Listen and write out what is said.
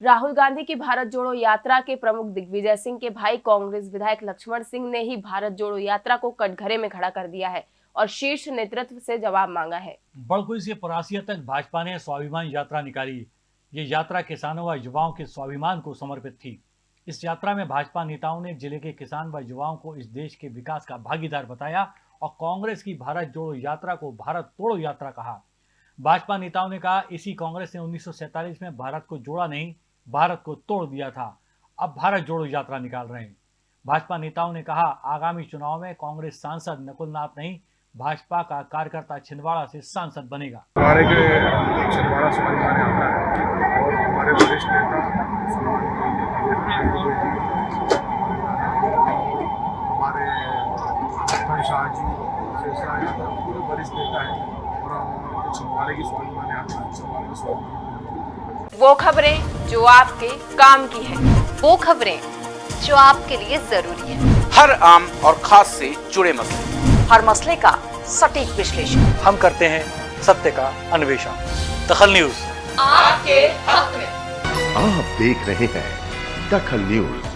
राहुल गांधी की भारत जोड़ो यात्रा के प्रमुख दिग्विजय सिंह के भाई कांग्रेस विधायक लक्ष्मण सिंह ने ही भारत जोड़ो यात्रा को कटघरे में खड़ा कर दिया है और शीर्ष नेतृत्व से जवाब मांगा है। बड़कुई से परासिया तक भाजपा ने स्वाभिमान यात्रा निकाली। ये यात्रा किसानों व युवाओं के स्वाभिमान को समर्पित थी। इस यात्रा में भाजपा नेताओं ने ज़िले के किसान व युवाओं को इस देश के विकास का भागीदार बताया और कांग्रेस की भारत जोड़ो यात्रा को भारत तोड़ो यात्रा कहा। भाजपा नेताओं ने कहा, इसी कांग्रेस ने 1947 में भारत को जोड़ा नहीं भारत को तोड़ दिया था। अब भारत जोड़ो यात्रा निकाल रहे हैं। भाजपा नेताओं ने कहा आगामी चुनाव में कांग्रेस सांसद नकुल नाथ नहीं भाजपा का कार्यकर्ता छिंदवाड़ा से सांसद बनेगा। हमारे के छिंदवाड़ा स्वाभिमान यात्रा है और हमारे वरिष्ठ नेता हमारे पूरे वरिष्ठ नेता हैं और छिंदवाड़े की स्वाभिमान यात्रा छिंदवाड़े की स्वाभिमान वो खबरें जो आपके काम की है। वो खबरें जो आपके लिए ज़रूरी है। हर आम और खास से जुड़े मसले। हर मसले का सटीक विश्लेषण। हम करते हैं सत्य का अन्वेषण। दखल न्यूज़। आपके हक में। आप देख रहे हैं दखल न्यूज़।